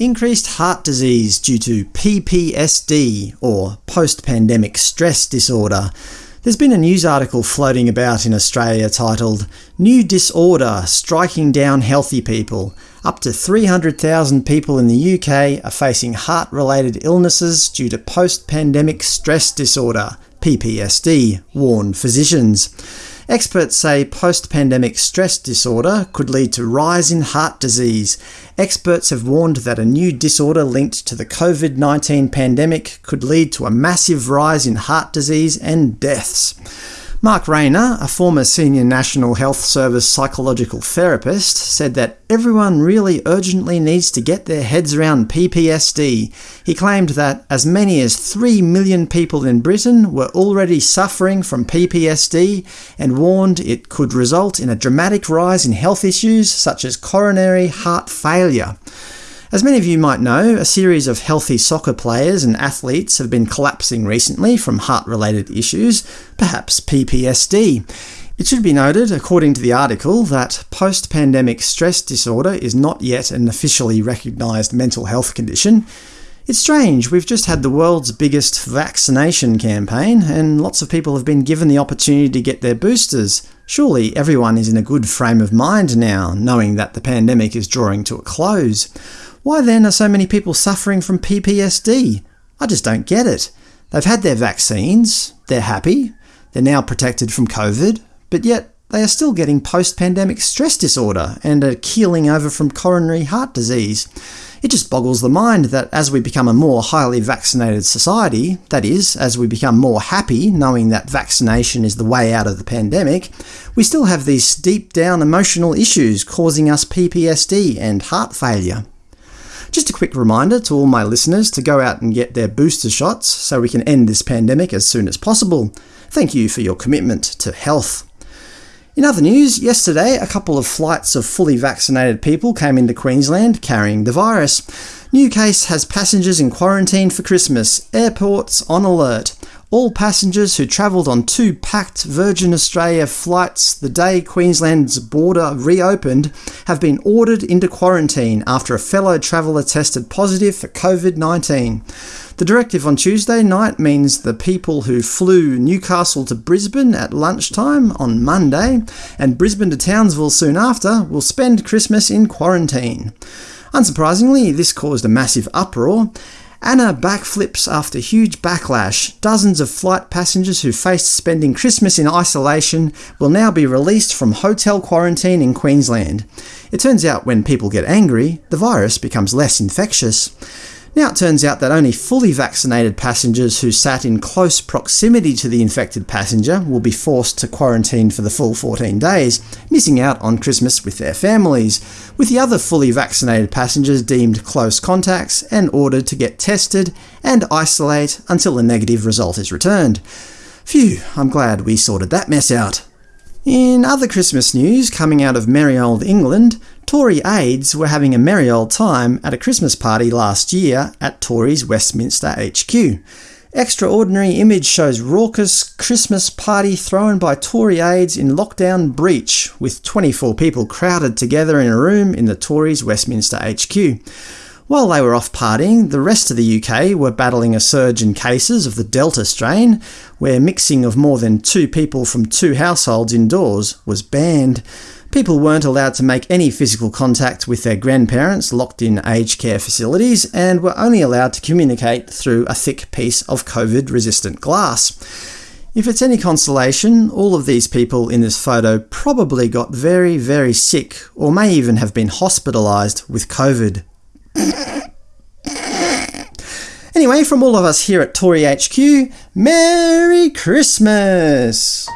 Increased heart disease due to PPSD, or post-pandemic stress disorder. There's been a news article floating about in Australia titled New Disorder Striking Down Healthy People. Up to 300,000 people in the UK are facing heart-related illnesses due to post-pandemic stress disorder, PPSD, warn physicians. Experts say post-pandemic stress disorder could lead to rise in heart disease. Experts have warned that a new disorder linked to the COVID-19 pandemic could lead to a massive rise in heart disease and deaths. Mark Rayner, a former senior National Health Service psychological therapist, said that everyone really urgently needs to get their heads around PPSD. He claimed that as many as 3 million people in Britain were already suffering from PPSD and warned it could result in a dramatic rise in health issues such as coronary heart failure. As many of you might know, a series of healthy soccer players and athletes have been collapsing recently from heart-related issues, perhaps PPSD. It should be noted, according to the article, that post-pandemic stress disorder is not yet an officially recognised mental health condition. It's strange, we've just had the world's biggest vaccination campaign, and lots of people have been given the opportunity to get their boosters. Surely everyone is in a good frame of mind now, knowing that the pandemic is drawing to a close. Why then are so many people suffering from PPSD? I just don't get it. They've had their vaccines, they're happy, they're now protected from COVID, but yet they are still getting post-pandemic stress disorder and are keeling over from coronary heart disease. It just boggles the mind that as we become a more highly vaccinated society, that is, as we become more happy knowing that vaccination is the way out of the pandemic, we still have these deep down emotional issues causing us PPSD and heart failure. Just a quick reminder to all my listeners to go out and get their booster shots so we can end this pandemic as soon as possible. Thank you for your commitment to health. In other news, yesterday a couple of flights of fully vaccinated people came into Queensland carrying the virus. New case has passengers in quarantine for Christmas, airports on alert. All passengers who travelled on two packed Virgin Australia flights the day Queensland's border reopened have been ordered into quarantine after a fellow traveller tested positive for COVID-19. The directive on Tuesday night means the people who flew Newcastle to Brisbane at lunchtime on Monday and Brisbane to Townsville soon after will spend Christmas in quarantine. Unsurprisingly, this caused a massive uproar, Anna backflips after huge backlash. Dozens of flight passengers who faced spending Christmas in isolation will now be released from hotel quarantine in Queensland. It turns out when people get angry, the virus becomes less infectious. Now it turns out that only fully vaccinated passengers who sat in close proximity to the infected passenger will be forced to quarantine for the full 14 days, missing out on Christmas with their families, with the other fully vaccinated passengers deemed close contacts and ordered to get tested and isolate until a negative result is returned. Phew, I'm glad we sorted that mess out. In other Christmas news coming out of merry old England, Tory aides were having a merry old time at a Christmas party last year at Tory's Westminster HQ. Extraordinary image shows raucous Christmas party thrown by Tory aides in lockdown breach, with 24 people crowded together in a room in the Tories Westminster HQ. While they were off partying, the rest of the UK were battling a surge in cases of the Delta strain, where mixing of more than two people from two households indoors was banned. People weren't allowed to make any physical contact with their grandparents locked in aged care facilities, and were only allowed to communicate through a thick piece of COVID-resistant glass. If it's any consolation, all of these people in this photo probably got very, very sick, or may even have been hospitalised with COVID. Anyway, from all of us here at Tory HQ, Merry Christmas!